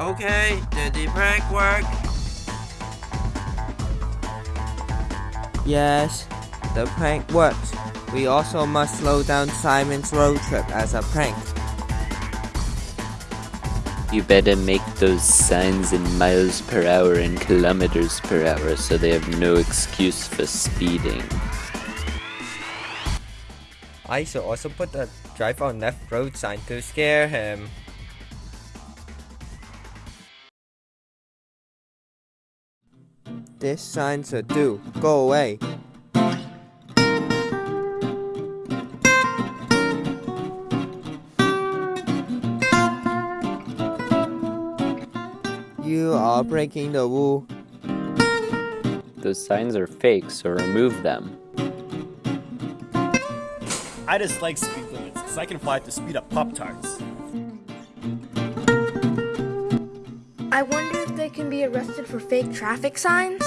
Okay, did the prank work? Yes, the prank worked. We also must slow down Simon's road trip as a prank. You better make those signs in miles per hour and kilometers per hour so they have no excuse for speeding. I should also put a drive on left road sign to scare him. This sign's a do. Go away. You are breaking the rule. Those signs are fake, so remove them. I just like speed limits because I can fly the speed of Pop Tarts. I wonder if they can be arrested for fake traffic signs?